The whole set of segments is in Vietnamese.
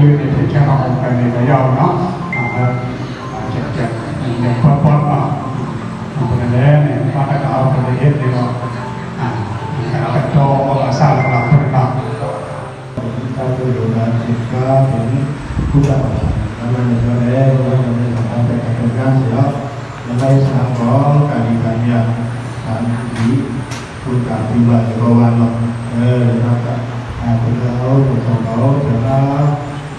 đi thì cho họ về thì đó, à, vâng. à nó chặt chặt nhập qua qua mà mình để này qua cái đó mình để hết thì rồi à cái đó phải cho là sao là làm thôi mà chúng ta tôi hiểu là thì có những cũng là nó là mình có để nó là mình là không phải cần gan gì đó hôm nay sáng có cả đi cả nhà cả ý cũng cả tình bạn của bạn rồi ờ được không ạ à cũng là thôi còn đó thì nó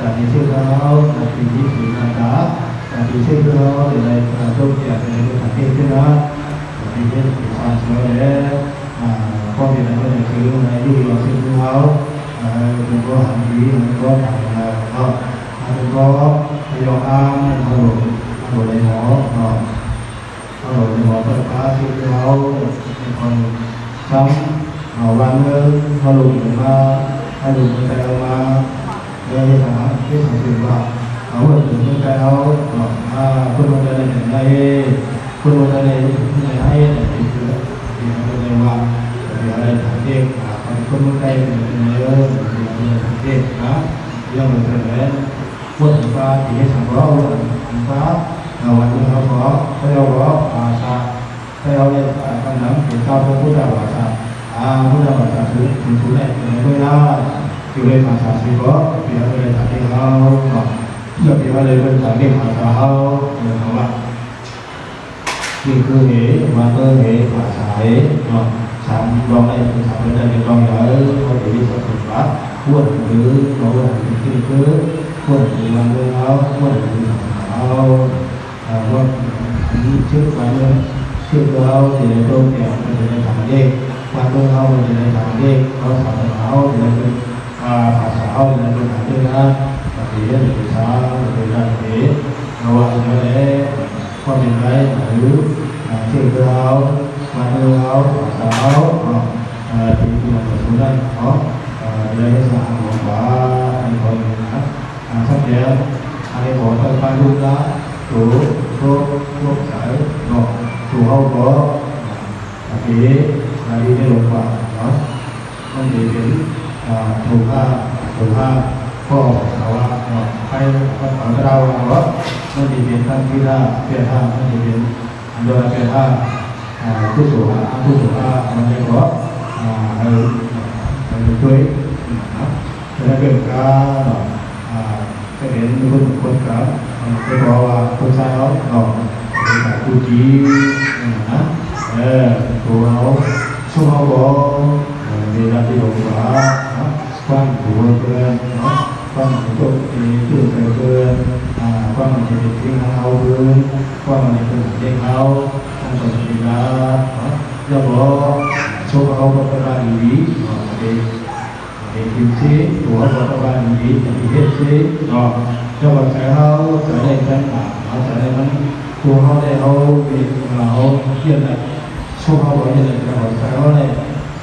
Ni Ni Ni Ko Ni Ni Ko Hao Ma Ko Ni Ni Ko Ni Ni Ko là khi nhớ trên nhớ khi gió thả sản á khi giá hoàn cơ lọc còn sau cơ nó được cơ sở nó được cơ trái nó được cái là lẽ nó thì hết sở thì có trên ca quên thứ trên cái áo là đi trên cái áo còn lẽ ốc là cái là đi trên cái áo là thì đi thử là cá là đi trên cái áo để này là công việc để này là cái cái đó thì biết sản xuất để có việc là cái thứ này đi vào sinh áo đừng có hành vi đừng có phải là không đừng có bây giờ ăn rồi rồi lấy nó rồi lấy nó tất cả sinh áo còn xong ở ban hơn họ lùi mà hay lùi cái tay mà đây là cái sản phẩm vào ở bên cái tay áo mà quân đội đây này đây quân đội đây này hay là thì thì quân đội vào thì ở đây thằng kia còn quân đội Yule masa sibo, biar boleh tak tinggal, so biar boleh boleh tak tinggal tahu, được không ạ? Thì cơ thế, mà cơ thế, mà sải, mà sáng bóng này, sáng bên đây thì con nhớ, có chỉ biết sản phẩm quá, cuốn thứ, có cuốn thứ thì cứ, quần thứ làm được không, quần thứ không, à, vâng, cuốn trước quá nữa, trước đâu thì để tôi kéo, thì để thẳng đi, qua tôi không thì để thẳng đi, có sản phẩm không thì và xã hội là được tư ha và thì được xã được làm thế rồi nhớ để qua mình đây nữ thiên cơ áo mà nữ áo xã áo thì là một số đây có đây là một quả anh còn sắp đến anh có phải pha luôn đó chủ cô cô sở ngọc chủ hậu có thì là đi theo quả đó không để đến thủ ha thủ ha có thảo ha hay con ở cái đâu đó nó chỉ biến thân kia ha kia ha nó chỉ biến rồi kia ha tu sửa ha tu sửa ha nó chỉ có hay được cưới cho nên việc cả sẽ đến luôn con cá cái đó là không sai đó rồi cả tu trí á, eh, tu áo, số áo có thì là điều quả quan của quên quan của tôi thì từ từ quên à quan mình thì thiên hao quên quan mình thì thiên hao không còn thì là do bỏ số hao có các bạn lưu ý để để kiếm thế của các bạn lưu ý thì hết thế rồi cho bạn cái hao trở nên căn bản nó trở nên của hao để hao việc là hao hiện nay số hao đó hiện nay là hao này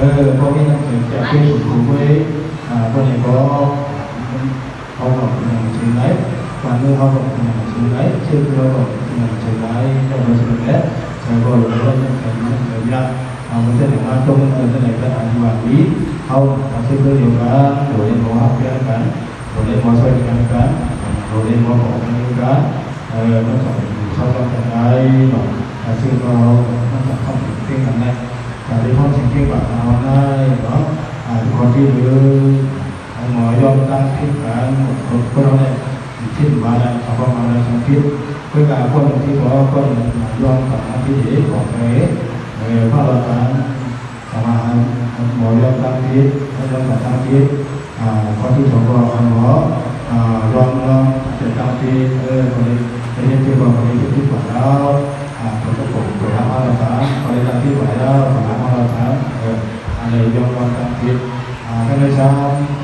với có cái nhận thức giải quyết sự cố à có thể có học học của nhà trường đấy và như hậu quả của nhà trường đấy chứ hậu quả của nhà trường đấy trong cái sự đấy thì rồi là có nhận thức nhận thức nhận và mình sẽ được quan tâm mình sẽ được cái hành quản lý không và sẽ có điều đó đổi lên có học cái cán đổi lên có xoay cái cán đổi lên có học cái cán nó sẽ sau đó cái đó là có nó sẽ không tinh thần này ได้พ้นสิ่งที่ปรารถนาได้เนาะทุกคนที่เหลือหมอยอมตั้งคิดการพวกเราเนี่ยคิดมาแล้วเอาความมาแล้วสังคิดเพื่อการพ้นที่บอกพ้นยอมกับที่เหตุของเหตุพระราชาสมาหหมอยอมตั้งคิดให้ยอมกับตั้งคิดข้อที่บองก็หมอลองลองจะตั้งคิดเออคนนี้เป็นที่บอกคนนี้คิดผิดแล้ว ตัวก็ผมตัวละอรสาอะไรตามที่ไหวแล้วตัวละอรสาเอออะไรยกความจำผิดอ่าก็ได้ช้า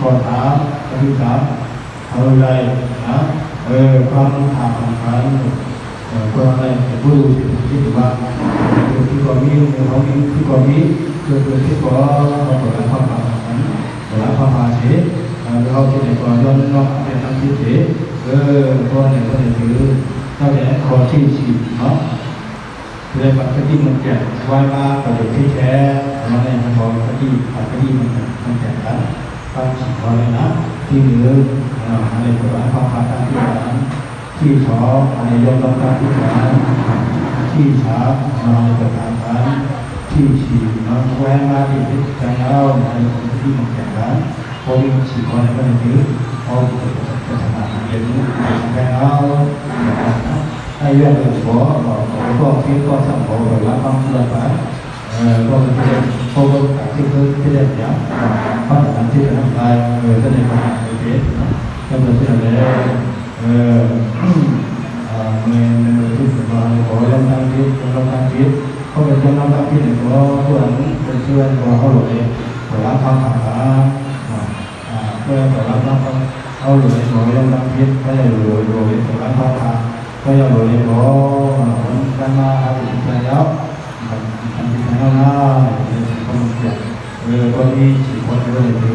ขอถามก็คือถามเอาอะไรนะเออความถามของเขาเออความอะไรผู้ที่ถือว่าที่ความมีเขามีที่ความมีคือคือที่ก็ตัวละความผ่านตัวละความผ่านเฉยเราที่ไหนก็ย้อนนอกเป็นทางที่เฉยเออก็ไหนก็ไหนคือถ้าแต่ขอที่ฉีดเนาะ เลยปัจจุบันมันจะว่าว่าประโยชน์ที่แท้ของในทางของปัจจุที่ปัจจุบันแกงจะกันควาสิ่งขอเลยนะที่เหลืออะไรก็ว่าความพัการที่หลังที่สออะไรยอมรับการที่หลังที่สามอะไรก็ามนั้นที่สี่น้องแวนมาที่จังเล่าในปัที่มันจะกันพอมีสิ่งของในป็จจุบันพอจะทำงานเรียนรู้เล่า hay là thành phố và cũng còn cái con sản phẩm của lá phong là phải có cái đẹp cô con cả cái cơ cái đẹp nhá bắt đầu làm trên làm lại người dân này phải như thế trong đó thì là người người chúng ta có lâm đăng ký lâm đăng ký không phải lâm đăng ký để có của anh mình chưa anh có hậu lỗi của lá phong là à của lá phong hậu lỗi của lâm đăng ký đây là lỗi lỗi của lá phong là ဘယ်ရောက်လို့လဲဘောဒီကမ္မာဟာဒီကရောက်ဒီကမ္မာနာဒီကမ္မာနာဘယ်လိုဒီဒီပေါ်နေ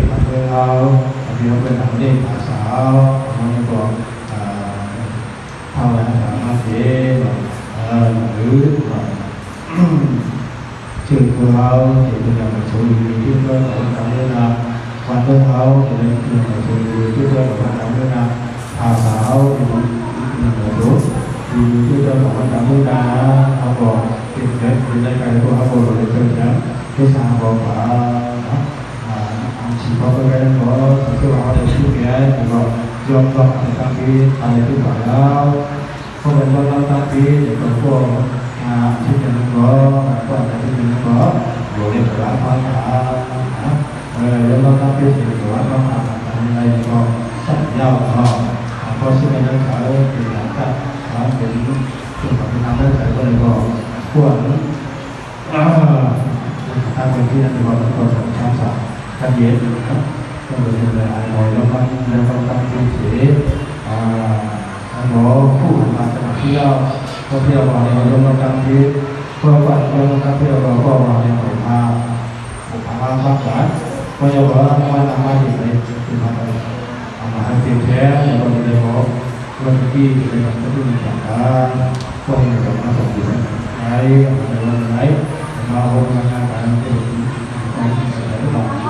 ที่ของเพื่อนเราบางทีเราเป็นหนังเด็กอาสาวบางทีก็ทำอะไรสามารถเสียหรือชื่อของเราที่เป็นอย่างมาชมวิวที่เพื่อนของเราเนี่ยนะวันของเราที่เป็นอย่างมาชมวิวที่เพื่อนของเราเนี่ยนะอาสาวรู้วิวที่เพื่อนของเราเนี่ยนะเขาบอกเป็นเด็กเป็นได้ไกลพวกเขาบอกเลยเป็นนะที่สามบอกว่า 법을 뭐 그렇게 되시게 그리고 지역적 단기 단위도 봐요. 법을 뭐 단기 그리고 아 지키는 거 또 지키는 거 요리 보다 다 연락 단기 지키고 한번 단위나 이거 잡nhau có sự may mắn khởi thì đã tập đó đến trường hợp năm đó thầy có được gọi của ta mình khi đang được gọi là cầu thần tham sở tham diễn baik, ada yang mau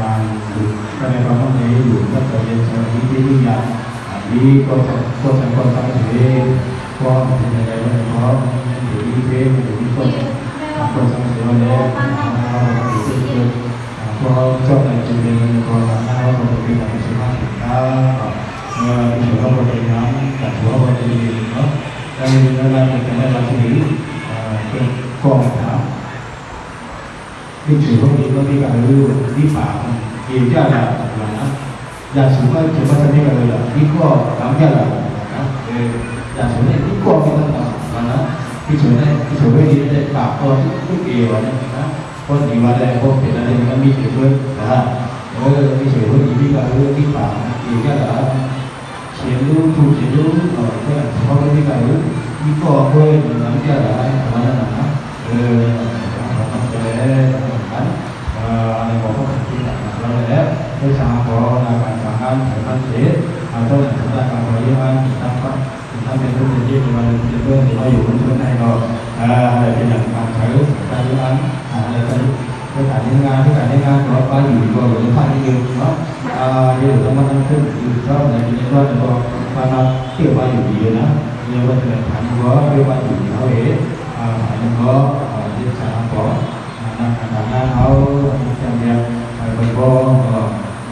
và các em con có thể đủ các thời gian cho những cái ghi nhận đi con sẽ con sẽ con sẽ thể con thì là cái này có nhân thể đi thế thì đi con con sẽ sửa để để tự được con trong này chủ đề là con là sao rồi thì là cái sự phát triển ta người chủ không có thể nắm cả chủ không có thể gì nữa đây là cái này là chủ ý còn หมู่พาพักษาก็จะบอกว่าวันทำมาที่ไหนที่มาไปเอามาให้เต็มแท้แล้วก็เลยบอกวันที่เป็นวันที่มีการก็มีการมาส่งอยู่ไหนในวันไหน mau mengatakan itu ini kalau kalau ini kalau ada yang berbeda si kono karena orang orang boleh atau boleh ada ada itu bahwa untuk yang kan mau kau bahkan mau mencoba mau juga kalau mentakdir kalau mentakdir juga mau berapa nên là các bạn những cái sản phẩm của cái gì để quay lại cả cái có không biết à cái này có không thể đi con thành con thành con thành thế con thì này này nó có để đi thế để đi con con thành thế này nó đi thế được có cho này chỉ để con là nào có thể là cái sự phát triển ta mà chủ không có thể nhóm cả chủ không có thể gì nữa đây là là cái này là cái gì cái cái xã hội là bạn cảm ơn phải phát triển và tôi là chúng ta cảm ơn yêu anh chúng ta có chúng ta phải thực hiện và chúng tôi thì bao giờ cũng chỗ này rồi à để cái nhận bạn phải chúng ta yêu anh à để tôi tất cả những nga tất cả những nga có bao nhiêu rồi những phát nhiều đó à như là trong năm trước thì đó là những cái đó và nó chưa bao nhiêu gì nữa nhiều vấn đề thành có cái bao nhiêu gì thôi à thành có cái xã có là khả năng hậu trong việc phải có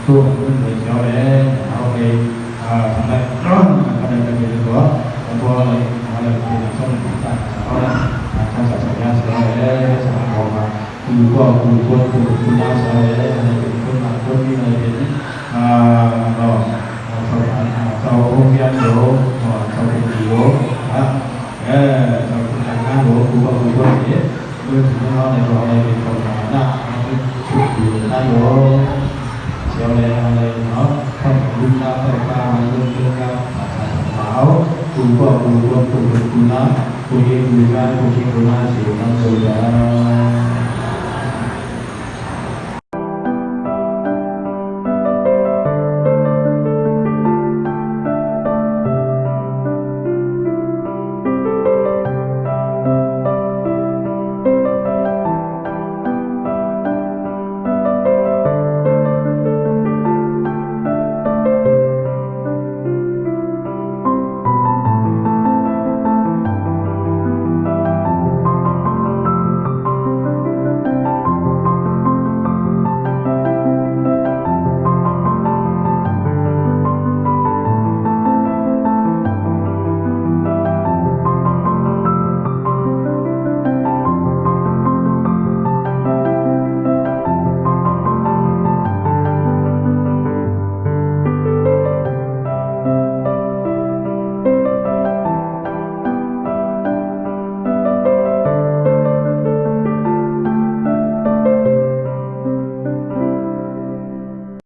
tu hành minh cho để họ thì thằng này đó là cái này là việc của ông vua này họ là thì là trong chúng ta họ là trong sản xuất ra sẽ để sản phẩm mà từ qua từ qua từ chúng ta sẽ để là những cái mà tôi như là đến rồi sau sau ông kia đổ sau cái gì đổ á sau cái hàng đổ từ qua từ qua thế tôi thì nó này rồi này thì tu qua tu qua tu